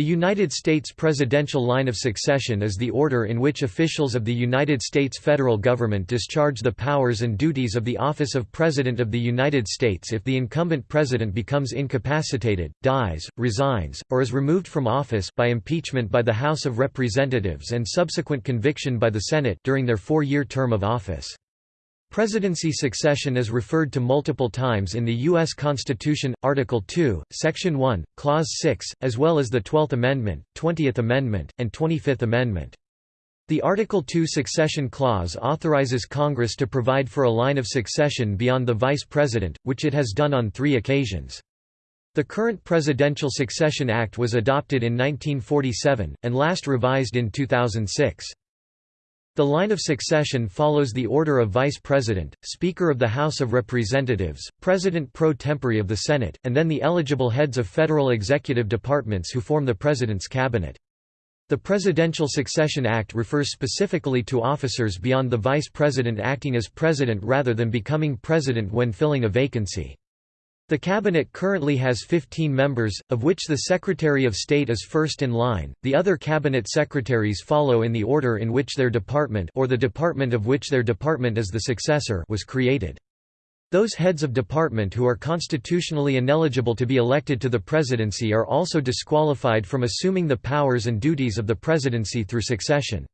The United States presidential line of succession is the order in which officials of the United States federal government discharge the powers and duties of the office of President of the United States if the incumbent president becomes incapacitated, dies, resigns, or is removed from office by impeachment by the House of Representatives and subsequent conviction by the Senate during their four-year term of office. Presidency succession is referred to multiple times in the U.S. Constitution, Article 2, Section 1, Clause 6, as well as the Twelfth Amendment, Twentieth Amendment, and Twenty-Fifth Amendment. The Article 2 succession clause authorizes Congress to provide for a line of succession beyond the Vice President, which it has done on three occasions. The current Presidential Succession Act was adopted in 1947, and last revised in 2006. The line of succession follows the order of Vice President, Speaker of the House of Representatives, President pro tempore of the Senate, and then the eligible heads of federal executive departments who form the President's cabinet. The Presidential Succession Act refers specifically to officers beyond the Vice President acting as President rather than becoming President when filling a vacancy. The cabinet currently has 15 members, of which the Secretary of State is first in line. The other cabinet secretaries follow in the order in which their department or the department of which their department is the successor was created. Those heads of department who are constitutionally ineligible to be elected to the presidency are also disqualified from assuming the powers and duties of the presidency through succession.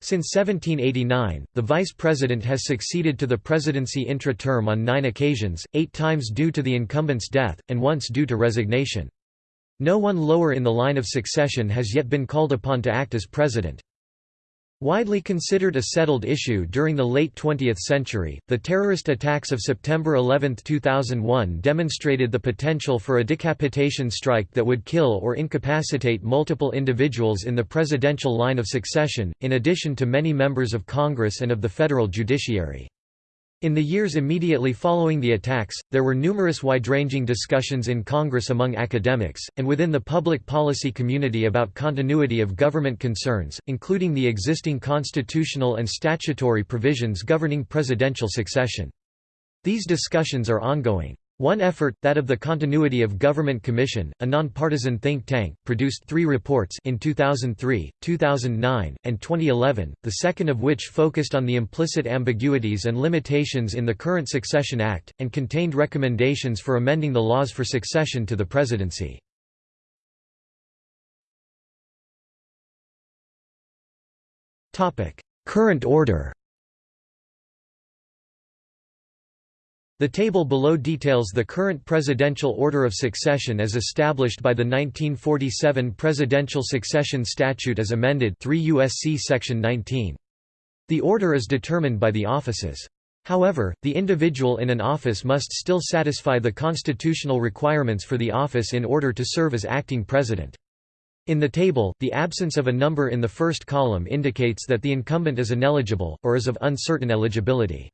Since 1789, the vice president has succeeded to the presidency intra-term on nine occasions, eight times due to the incumbent's death, and once due to resignation. No one lower in the line of succession has yet been called upon to act as president. Widely considered a settled issue during the late 20th century, the terrorist attacks of September 11, 2001 demonstrated the potential for a decapitation strike that would kill or incapacitate multiple individuals in the presidential line of succession, in addition to many members of Congress and of the federal judiciary. In the years immediately following the attacks, there were numerous wide-ranging discussions in Congress among academics, and within the public policy community about continuity of government concerns, including the existing constitutional and statutory provisions governing presidential succession. These discussions are ongoing. One effort, that of the Continuity of Government Commission, a nonpartisan think tank, produced three reports in 2003, 2009, and 2011, the second of which focused on the implicit ambiguities and limitations in the current Succession Act, and contained recommendations for amending the laws for succession to the presidency. Current order The table below details the current presidential order of succession as established by the 1947 Presidential Succession Statute as amended 3 U.S.C. Section 19. The order is determined by the offices. However, the individual in an office must still satisfy the constitutional requirements for the office in order to serve as acting president. In the table, the absence of a number in the first column indicates that the incumbent is ineligible, or is of uncertain eligibility.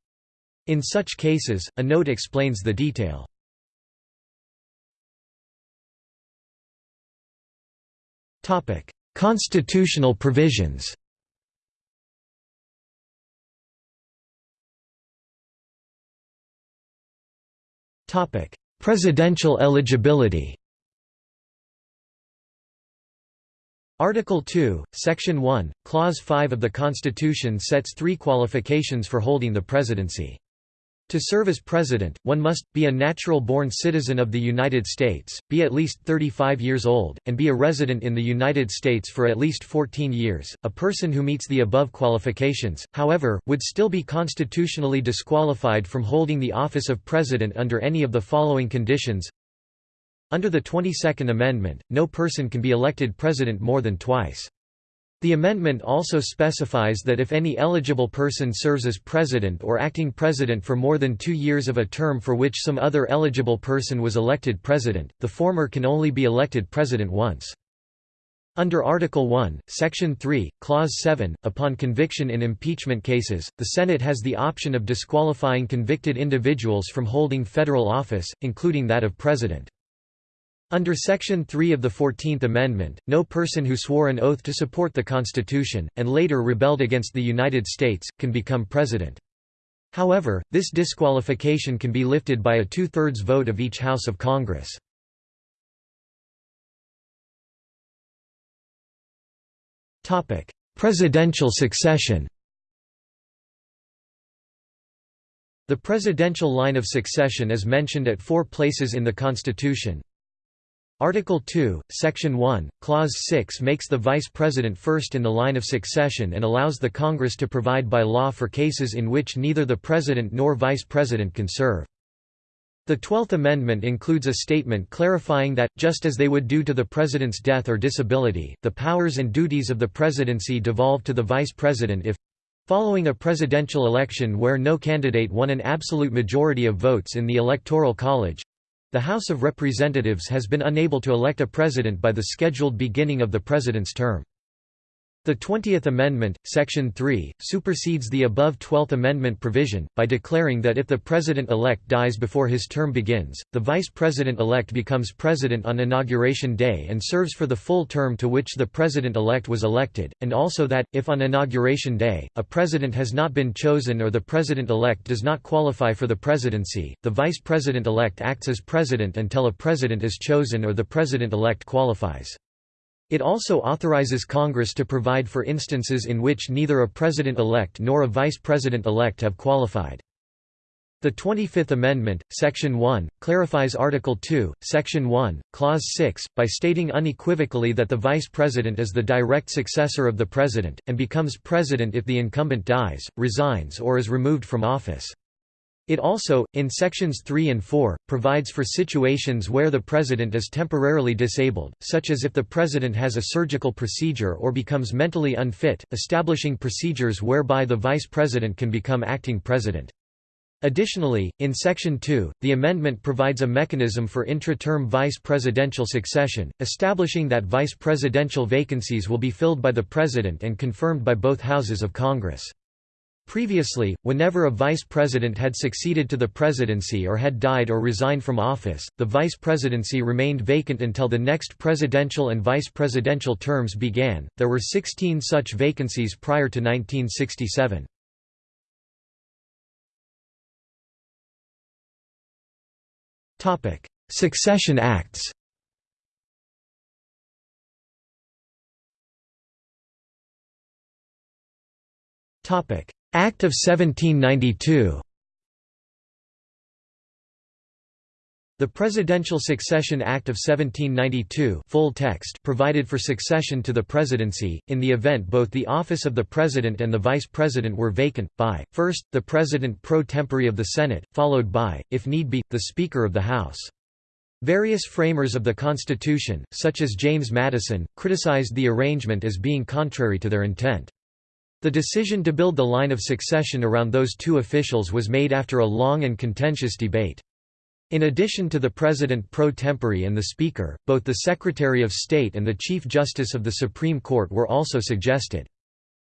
In such cases, a note explains the detail. Constitutional provisions Topic: Presidential eligibility Article 2, Section 1, Clause 5 of the Constitution sets three qualifications for holding the presidency. To serve as president, one must, be a natural-born citizen of the United States, be at least 35 years old, and be a resident in the United States for at least 14 years. A person who meets the above qualifications, however, would still be constitutionally disqualified from holding the office of president under any of the following conditions. Under the 22nd Amendment, no person can be elected president more than twice. The amendment also specifies that if any eligible person serves as president or acting president for more than two years of a term for which some other eligible person was elected president, the former can only be elected president once. Under Article 1, Section 3, Clause 7, upon conviction in impeachment cases, the Senate has the option of disqualifying convicted individuals from holding federal office, including that of president. Under Section 3 of the Fourteenth Amendment, no person who swore an oath to support the Constitution, and later rebelled against the United States, can become president. However, this disqualification can be lifted by a two-thirds vote of each House of Congress. Presidential succession The presidential line of succession is mentioned at four places in the Constitution. Article 2, Section 1, Clause 6 makes the Vice President first in the line of succession and allows the Congress to provide by law for cases in which neither the President nor Vice President can serve. The Twelfth Amendment includes a statement clarifying that, just as they would do to the President's death or disability, the powers and duties of the Presidency devolve to the Vice President if Following a presidential election where no candidate won an absolute majority of votes in the Electoral College, the House of Representatives has been unable to elect a president by the scheduled beginning of the president's term. The Twentieth Amendment, Section 3, supersedes the above Twelfth Amendment provision, by declaring that if the President-elect dies before his term begins, the Vice President-elect becomes President on Inauguration Day and serves for the full term to which the President-elect was elected, and also that, if on Inauguration Day, a President has not been chosen or the President-elect does not qualify for the presidency, the Vice President-elect acts as President until a President is chosen or the President-elect qualifies. It also authorizes Congress to provide for instances in which neither a president-elect nor a vice president-elect have qualified. The 25th Amendment, Section 1, clarifies Article 2, Section 1, Clause 6, by stating unequivocally that the Vice President is the direct successor of the President, and becomes President if the incumbent dies, resigns or is removed from office. It also, in sections 3 and 4, provides for situations where the president is temporarily disabled, such as if the president has a surgical procedure or becomes mentally unfit, establishing procedures whereby the vice president can become acting president. Additionally, in Section 2, the amendment provides a mechanism for intra-term vice presidential succession, establishing that vice presidential vacancies will be filled by the president and confirmed by both houses of Congress. Previously, whenever a vice president had succeeded to the presidency or had died or resigned from office, the vice presidency remained vacant until the next presidential and vice presidential terms began. There were 16 such vacancies prior to 1967. Topic: Succession Acts. Topic: Act of 1792 The Presidential Succession Act of 1792 full text provided for succession to the presidency, in the event both the office of the President and the Vice President were vacant, by, first, the President pro tempore of the Senate, followed by, if need be, the Speaker of the House. Various framers of the Constitution, such as James Madison, criticized the arrangement as being contrary to their intent. The decision to build the line of succession around those two officials was made after a long and contentious debate. In addition to the President pro tempore and the Speaker, both the Secretary of State and the Chief Justice of the Supreme Court were also suggested.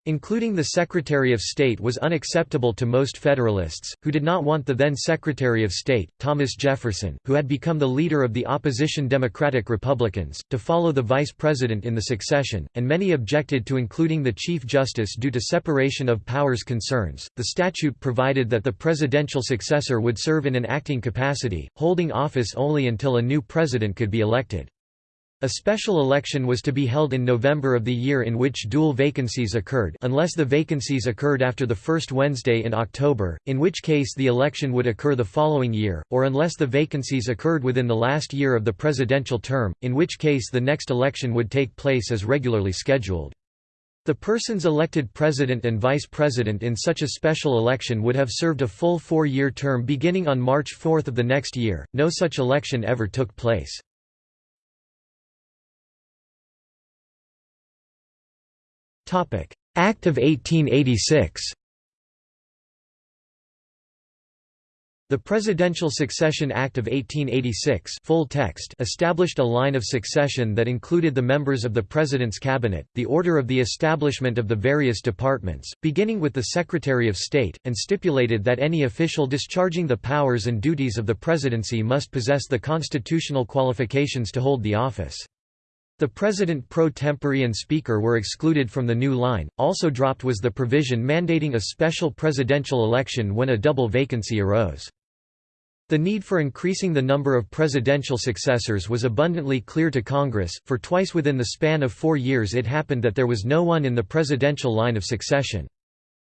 Including the Secretary of State was unacceptable to most Federalists, who did not want the then Secretary of State, Thomas Jefferson, who had become the leader of the opposition Democratic Republicans, to follow the Vice President in the succession, and many objected to including the Chief Justice due to separation of powers concerns. The statute provided that the presidential successor would serve in an acting capacity, holding office only until a new president could be elected. A special election was to be held in November of the year in which dual vacancies occurred unless the vacancies occurred after the first Wednesday in October, in which case the election would occur the following year, or unless the vacancies occurred within the last year of the presidential term, in which case the next election would take place as regularly scheduled. The persons elected president and vice president in such a special election would have served a full four-year term beginning on March 4 of the next year. No such election ever took place. Act of 1886 The Presidential Succession Act of 1886 full text established a line of succession that included the members of the President's cabinet, the order of the establishment of the various departments, beginning with the Secretary of State, and stipulated that any official discharging the powers and duties of the presidency must possess the constitutional qualifications to hold the office. The President pro tempore and Speaker were excluded from the new line. Also dropped was the provision mandating a special presidential election when a double vacancy arose. The need for increasing the number of presidential successors was abundantly clear to Congress, for twice within the span of four years it happened that there was no one in the presidential line of succession.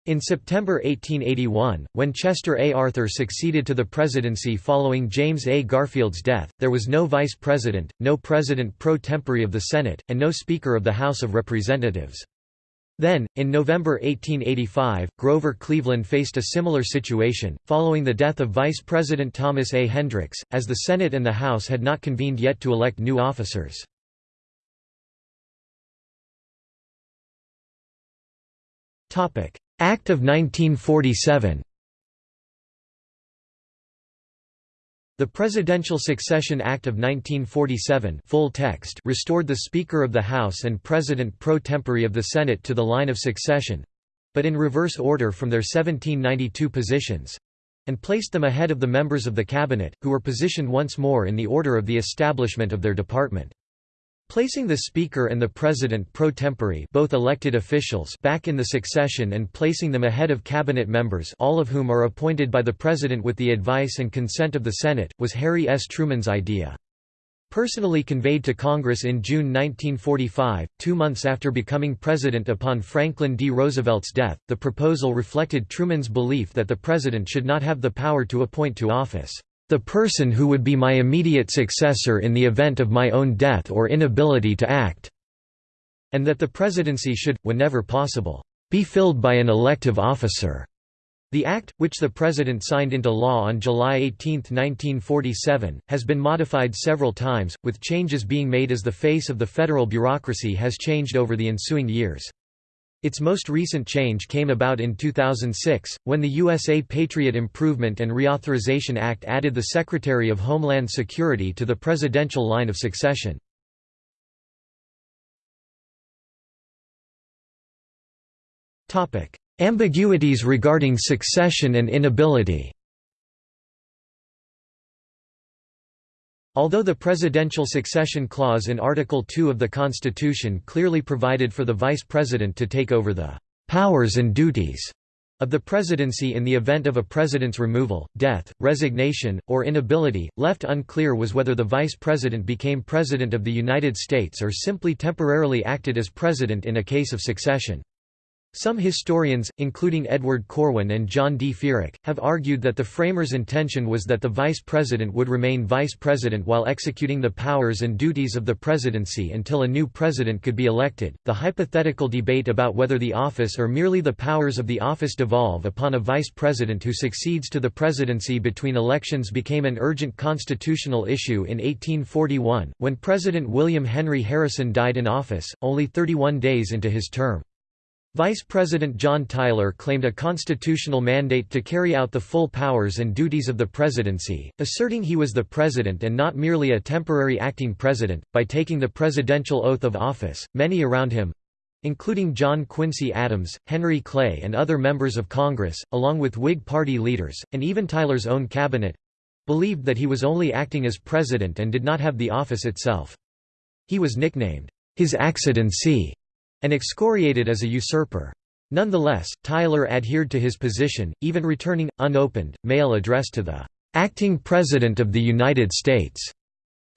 In September 1881, when Chester A. Arthur succeeded to the presidency following James A. Garfield's death, there was no vice president, no president pro tempore of the Senate, and no Speaker of the House of Representatives. Then, in November 1885, Grover Cleveland faced a similar situation, following the death of Vice President Thomas A. Hendricks, as the Senate and the House had not convened yet to elect new officers. Act of 1947 The Presidential Succession Act of 1947 full text restored the Speaker of the House and President pro tempore of the Senate to the line of succession—but in reverse order from their 1792 positions—and placed them ahead of the members of the Cabinet, who were positioned once more in the order of the establishment of their department. Placing the Speaker and the President pro tempore both elected officials back in the succession and placing them ahead of cabinet members all of whom are appointed by the President with the advice and consent of the Senate, was Harry S. Truman's idea. Personally conveyed to Congress in June 1945, two months after becoming president upon Franklin D. Roosevelt's death, the proposal reflected Truman's belief that the President should not have the power to appoint to office the person who would be my immediate successor in the event of my own death or inability to act", and that the presidency should, whenever possible, "...be filled by an elective officer." The Act, which the President signed into law on July 18, 1947, has been modified several times, with changes being made as the face of the federal bureaucracy has changed over the ensuing years. Its most recent change came about in 2006, when the USA Patriot Improvement and Reauthorization Act added the Secretary of Homeland Security to the presidential line of succession. Ambiguities regarding succession and inability Although the presidential succession clause in Article 2 of the Constitution clearly provided for the vice president to take over the powers and duties of the presidency in the event of a president's removal, death, resignation, or inability, left unclear was whether the vice president became president of the United States or simply temporarily acted as president in a case of succession. Some historians, including Edward Corwin and John D. Feerick, have argued that the framers' intention was that the vice president would remain vice president while executing the powers and duties of the presidency until a new president could be elected. The hypothetical debate about whether the office or merely the powers of the office devolve upon a vice president who succeeds to the presidency between elections became an urgent constitutional issue in 1841, when President William Henry Harrison died in office, only 31 days into his term. Vice President John Tyler claimed a constitutional mandate to carry out the full powers and duties of the presidency, asserting he was the president and not merely a temporary acting president. By taking the presidential oath of office, many around him including John Quincy Adams, Henry Clay, and other members of Congress, along with Whig Party leaders, and even Tyler's own cabinet believed that he was only acting as president and did not have the office itself. He was nicknamed, His Accidency and excoriated as a usurper. Nonetheless, Tyler adhered to his position, even returning, unopened, mail addressed to the "'acting President of the United States'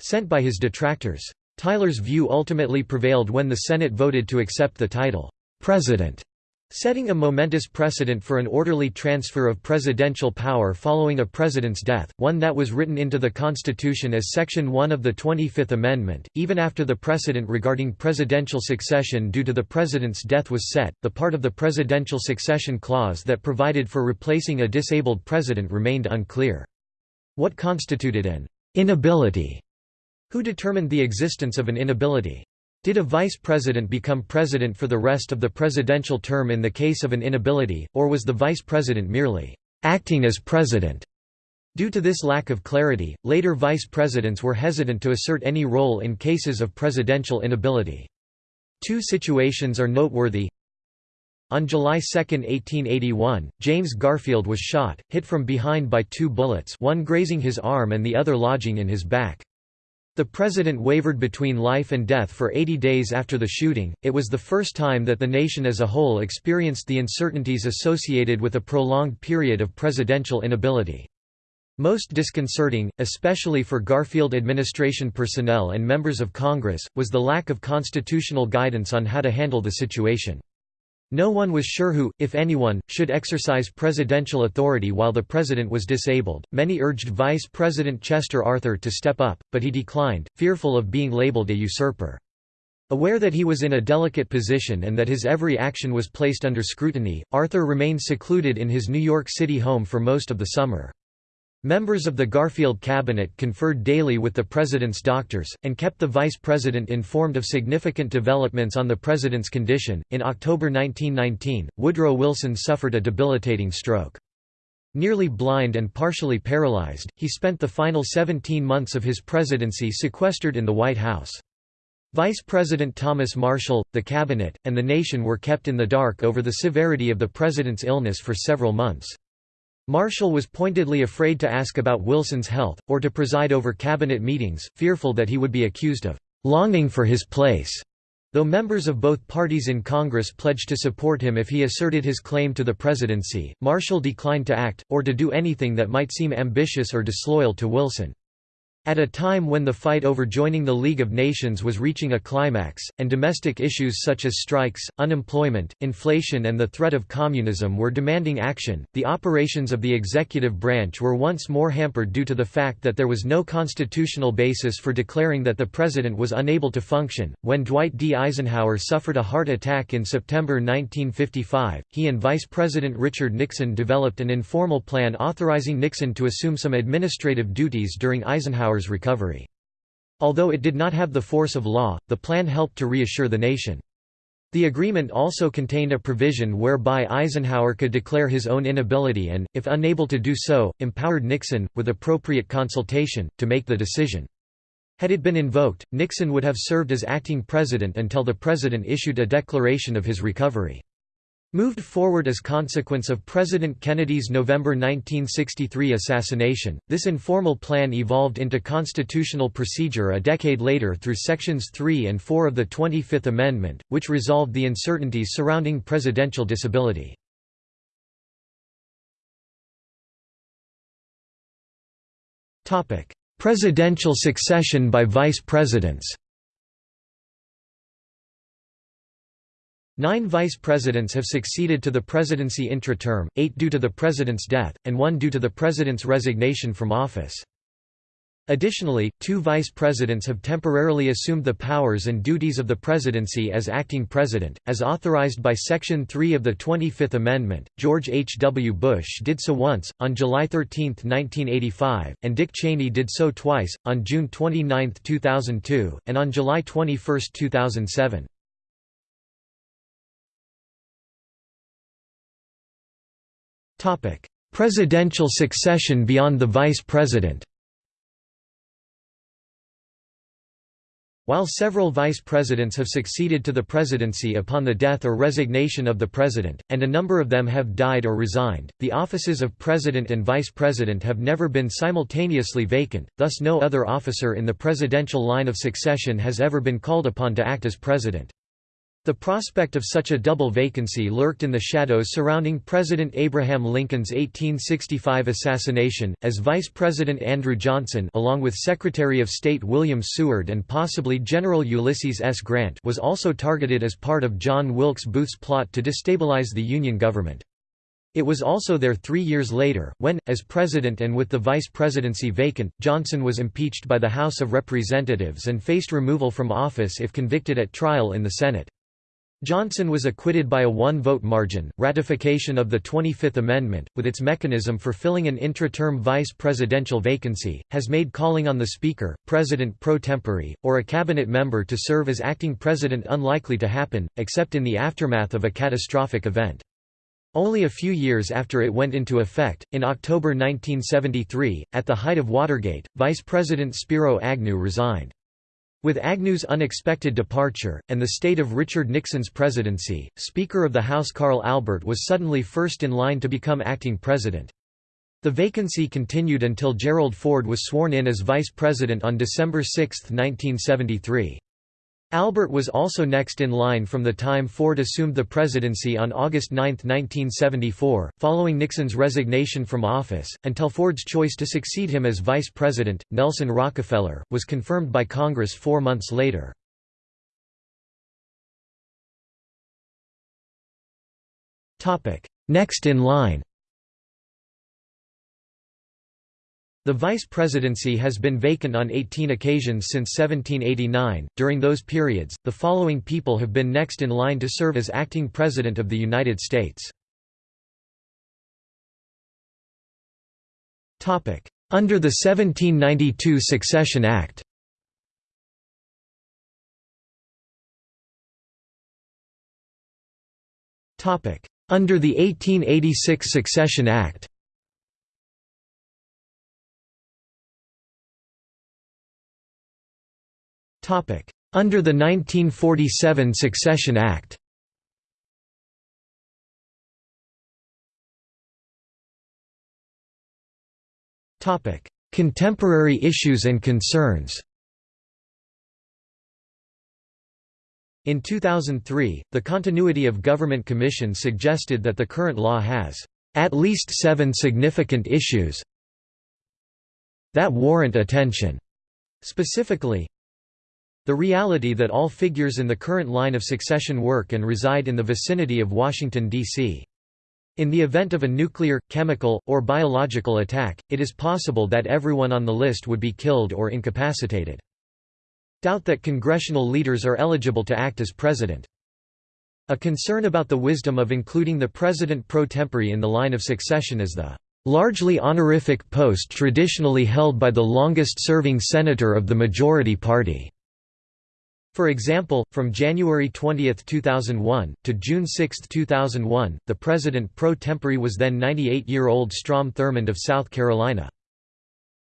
sent by his detractors. Tyler's view ultimately prevailed when the Senate voted to accept the title, "'President' Setting a momentous precedent for an orderly transfer of presidential power following a president's death, one that was written into the Constitution as Section 1 of the 25th Amendment, even after the precedent regarding presidential succession due to the president's death was set, the part of the Presidential Succession Clause that provided for replacing a disabled president remained unclear. What constituted an inability? Who determined the existence of an inability? Did a vice president become president for the rest of the presidential term in the case of an inability, or was the vice president merely acting as president? Due to this lack of clarity, later vice presidents were hesitant to assert any role in cases of presidential inability. Two situations are noteworthy. On July 2, 1881, James Garfield was shot, hit from behind by two bullets one grazing his arm and the other lodging in his back. The president wavered between life and death for 80 days after the shooting. It was the first time that the nation as a whole experienced the uncertainties associated with a prolonged period of presidential inability. Most disconcerting, especially for Garfield administration personnel and members of Congress, was the lack of constitutional guidance on how to handle the situation. No one was sure who, if anyone, should exercise presidential authority while the president was disabled. Many urged Vice President Chester Arthur to step up, but he declined, fearful of being labeled a usurper. Aware that he was in a delicate position and that his every action was placed under scrutiny, Arthur remained secluded in his New York City home for most of the summer. Members of the Garfield cabinet conferred daily with the president's doctors, and kept the vice president informed of significant developments on the president's condition. In October 1919, Woodrow Wilson suffered a debilitating stroke. Nearly blind and partially paralyzed, he spent the final 17 months of his presidency sequestered in the White House. Vice President Thomas Marshall, the cabinet, and the nation were kept in the dark over the severity of the president's illness for several months. Marshall was pointedly afraid to ask about Wilson's health, or to preside over cabinet meetings, fearful that he would be accused of "...longing for his place." Though members of both parties in Congress pledged to support him if he asserted his claim to the presidency, Marshall declined to act, or to do anything that might seem ambitious or disloyal to Wilson. At a time when the fight over joining the League of Nations was reaching a climax, and domestic issues such as strikes, unemployment, inflation and the threat of communism were demanding action, the operations of the executive branch were once more hampered due to the fact that there was no constitutional basis for declaring that the president was unable to function. When Dwight D. Eisenhower suffered a heart attack in September 1955, he and Vice President Richard Nixon developed an informal plan authorizing Nixon to assume some administrative duties during Eisenhower's recovery. Although it did not have the force of law, the plan helped to reassure the nation. The agreement also contained a provision whereby Eisenhower could declare his own inability and, if unable to do so, empowered Nixon, with appropriate consultation, to make the decision. Had it been invoked, Nixon would have served as acting president until the president issued a declaration of his recovery. Moved forward as consequence of President Kennedy's November 1963 assassination, this informal plan evolved into constitutional procedure a decade later through Sections 3 and 4 of the 25th Amendment, which resolved the uncertainties surrounding presidential disability. Presidential succession by vice presidents Nine vice presidents have succeeded to the presidency intra-term, eight due to the president's death, and one due to the president's resignation from office. Additionally, two vice presidents have temporarily assumed the powers and duties of the presidency as acting president, as authorized by Section 3 of the 25th Amendment. George H. W. Bush did so once, on July 13, 1985, and Dick Cheney did so twice, on June 29, 2002, and on July 21, 2007. Presidential succession beyond the vice president While several vice presidents have succeeded to the presidency upon the death or resignation of the president, and a number of them have died or resigned, the offices of president and vice president have never been simultaneously vacant, thus no other officer in the presidential line of succession has ever been called upon to act as president. The prospect of such a double vacancy lurked in the shadows surrounding President Abraham Lincoln's 1865 assassination, as Vice President Andrew Johnson along with Secretary of State William Seward and possibly General Ulysses S. Grant was also targeted as part of John Wilkes Booth's plot to destabilize the Union government. It was also there three years later, when, as president and with the vice presidency vacant, Johnson was impeached by the House of Representatives and faced removal from office if convicted at trial in the Senate. Johnson was acquitted by a one-vote margin. Ratification of the 25th Amendment, with its mechanism for filling an intra-term vice presidential vacancy, has made calling on the Speaker, President pro tempore, or a cabinet member to serve as acting president unlikely to happen, except in the aftermath of a catastrophic event. Only a few years after it went into effect, in October 1973, at the height of Watergate, Vice President Spiro Agnew resigned. With Agnew's unexpected departure, and the state of Richard Nixon's presidency, Speaker of the House Carl Albert was suddenly first in line to become acting president. The vacancy continued until Gerald Ford was sworn in as vice president on December 6, 1973. Albert was also next in line from the time Ford assumed the presidency on August 9, 1974, following Nixon's resignation from office, until Ford's choice to succeed him as vice president, Nelson Rockefeller, was confirmed by Congress four months later. Next in line The vice presidency has been vacant on 18 occasions since 1789. During those periods, the following people have been next in line to serve as acting president of the United States. Topic: Under the 1792 Succession Act. Topic: Under the 1886 Succession Act. Under the 1947 Succession Act. Contemporary issues and concerns. In 2003, the Continuity of Government Commission suggested that the current law has at least seven significant issues that warrant attention. Specifically, the reality that all figures in the current line of succession work and reside in the vicinity of Washington, D.C. In the event of a nuclear, chemical, or biological attack, it is possible that everyone on the list would be killed or incapacitated. Doubt that congressional leaders are eligible to act as president. A concern about the wisdom of including the president pro tempore in the line of succession is the largely honorific post traditionally held by the longest-serving senator of the majority party. For example, from January 20, 2001, to June 6, 2001, the president pro tempore was then 98-year-old Strom Thurmond of South Carolina.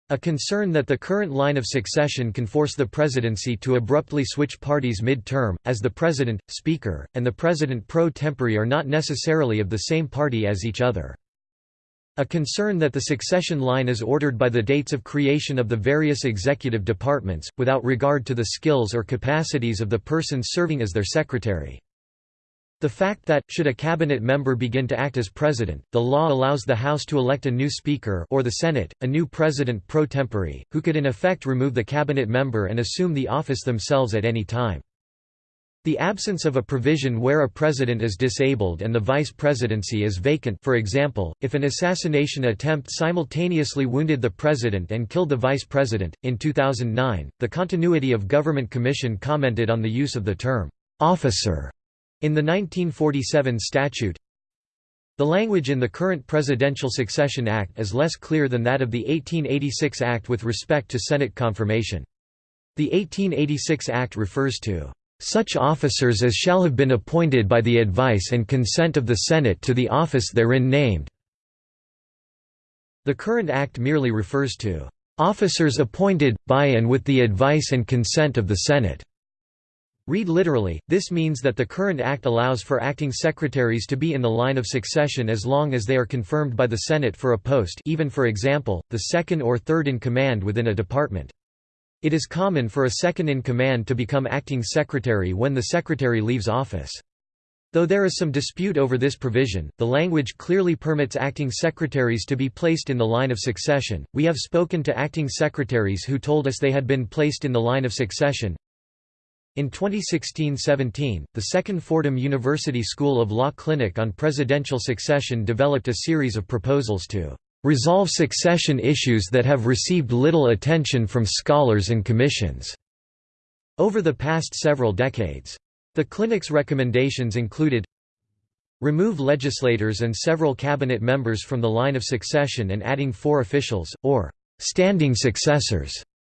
A concern that the current line of succession can force the presidency to abruptly switch parties mid-term, as the president, speaker, and the president pro tempore are not necessarily of the same party as each other. A concern that the succession line is ordered by the dates of creation of the various executive departments, without regard to the skills or capacities of the person serving as their secretary. The fact that, should a cabinet member begin to act as president, the law allows the House to elect a new speaker or the Senate, a new president pro tempore, who could in effect remove the cabinet member and assume the office themselves at any time. The absence of a provision where a president is disabled and the vice presidency is vacant for example, if an assassination attempt simultaneously wounded the president and killed the vice president. In 2009, the Continuity of Government Commission commented on the use of the term, "'officer' in the 1947 statute. The language in the current Presidential Succession Act is less clear than that of the 1886 Act with respect to Senate confirmation. The 1886 Act refers to such officers as shall have been appointed by the advice and consent of the Senate to the office therein named." The current act merely refers to "...officers appointed, by and with the advice and consent of the Senate." Read literally, this means that the current act allows for acting secretaries to be in the line of succession as long as they are confirmed by the Senate for a post even for example, the second or third in command within a department. It is common for a second-in-command to become acting secretary when the secretary leaves office. Though there is some dispute over this provision, the language clearly permits acting secretaries to be placed in the line of succession. We have spoken to acting secretaries who told us they had been placed in the line of succession. In 2016-17, the second Fordham University School of Law Clinic on Presidential Succession developed a series of proposals to resolve succession issues that have received little attention from scholars and commissions." over the past several decades. The clinic's recommendations included remove legislators and several cabinet members from the line of succession and adding four officials, or standing successors,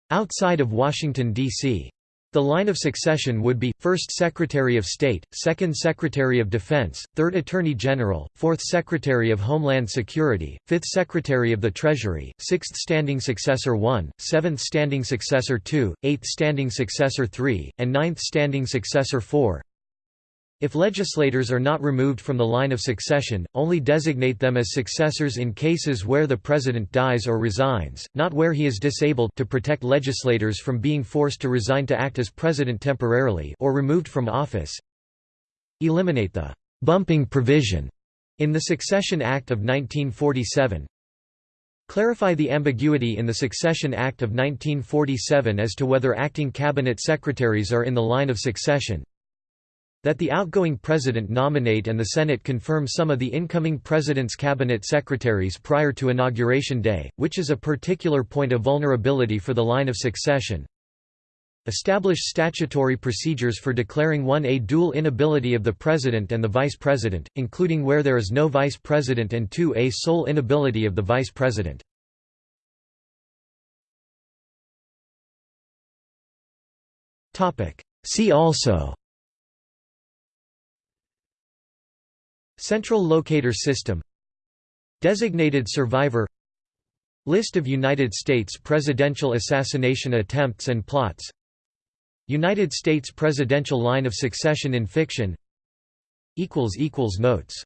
outside of Washington, D.C. The line of succession would be, 1st Secretary of State, 2nd Secretary of Defense, 3rd Attorney General, 4th Secretary of Homeland Security, 5th Secretary of the Treasury, 6th Standing Successor 1, 7th Standing Successor 2, 8th Standing Successor 3, and 9th Standing Successor 4. If legislators are not removed from the line of succession, only designate them as successors in cases where the president dies or resigns, not where he is disabled to protect legislators from being forced to resign to act as president temporarily or removed from office. Eliminate the bumping provision in the Succession Act of 1947. Clarify the ambiguity in the Succession Act of 1947 as to whether acting cabinet secretaries are in the line of succession. That the outgoing president nominate and the Senate confirm some of the incoming president's cabinet secretaries prior to inauguration day, which is a particular point of vulnerability for the line of succession. Establish statutory procedures for declaring one a dual inability of the president and the vice president, including where there is no vice president and two a sole inability of the vice president. See also Central Locator System Designated Survivor List of United States presidential assassination attempts and plots United States presidential line of succession in fiction Notes